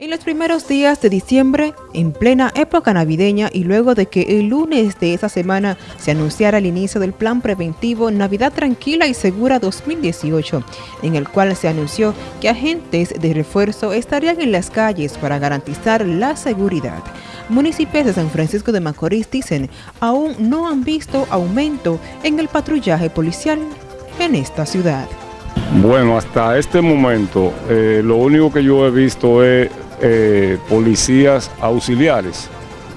En los primeros días de diciembre, en plena época navideña y luego de que el lunes de esa semana se anunciara el inicio del Plan Preventivo Navidad Tranquila y Segura 2018, en el cual se anunció que agentes de refuerzo estarían en las calles para garantizar la seguridad. Municipios de San Francisco de Macorís dicen aún no han visto aumento en el patrullaje policial en esta ciudad. Bueno, hasta este momento eh, lo único que yo he visto es eh, policías auxiliares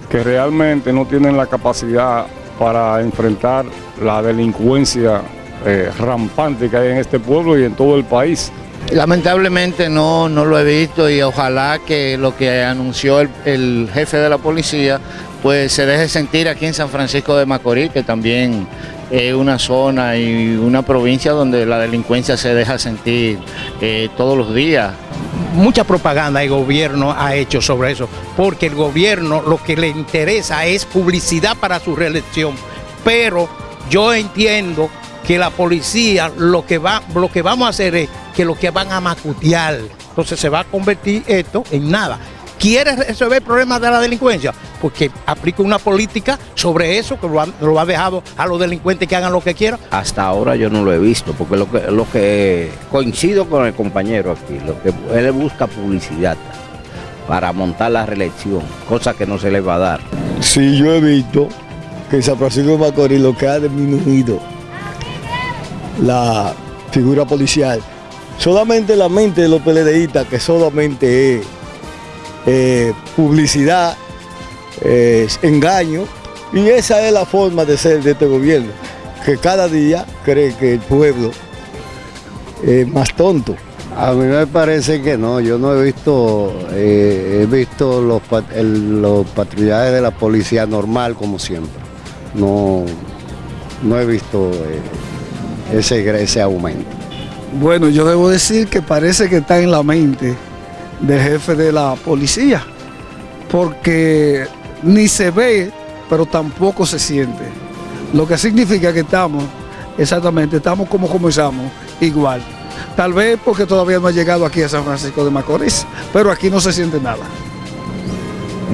que realmente no tienen la capacidad para enfrentar la delincuencia eh, rampante que hay en este pueblo y en todo el país. Lamentablemente no, no lo he visto y ojalá que lo que anunció el, jefe de la policía pues se deje sentir aquí en San Francisco de Macorís, que también es una zona y una provincia donde la delincuencia se deja sentir eh, todos los días mucha propaganda el gobierno ha hecho sobre eso, porque el gobierno lo que le interesa es publicidad para su reelección. Pero yo entiendo que la policía lo que, va, lo que vamos a hacer es que lo que van a macutear. Entonces se va a convertir esto en nada. ¿Quiere resolver el problema de la delincuencia? Porque aplica una política sobre eso que lo ha, lo ha, dejado a los delincuentes que hagan lo que quieran. Hasta ahora yo no lo he visto, porque lo que, lo que coincido con el compañero aquí, lo que él busca publicidad para montar la reelección, cosa que no se le va a dar. Sí, yo he visto que San Francisco de Macorís lo que ha disminuido la figura policial, solamente la mente de los PLDistas, que solamente es eh, publicidad, eh, engaño, y esa es la forma de ser de este gobierno, que cada día cree que el pueblo es más tonto. A mí me parece que no, yo no he visto, eh, he visto los, el, los patrullajes de la policía normal como siempre, no, no he visto eh, ese, ese aumento. Bueno, yo debo decir que parece que está en la mente del jefe de la policía, porque ni se ve, pero tampoco se siente. Lo que significa que estamos, exactamente, estamos como comenzamos, igual. Tal vez porque todavía no ha llegado aquí a San Francisco de Macorís, pero aquí no se siente nada.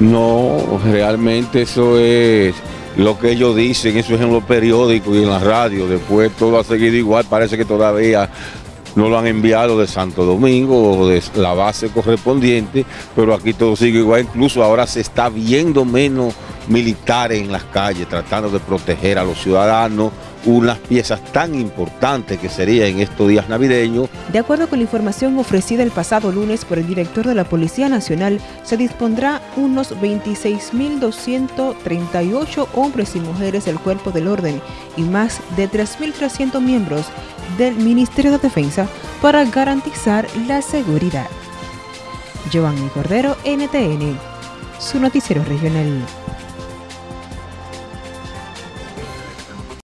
No, realmente eso es lo que ellos dicen, eso es en los periódicos y en la radio, después todo ha seguido igual, parece que todavía no lo han enviado de Santo Domingo o de la base correspondiente, pero aquí todo sigue igual, incluso ahora se está viendo menos militares en las calles tratando de proteger a los ciudadanos, unas piezas tan importantes que sería en estos días navideños. De acuerdo con la información ofrecida el pasado lunes por el director de la Policía Nacional, se dispondrá unos 26.238 hombres y mujeres del cuerpo del orden y más de 3.300 miembros del Ministerio de Defensa para garantizar la seguridad. Giovanni Cordero, NTN, su noticiero regional.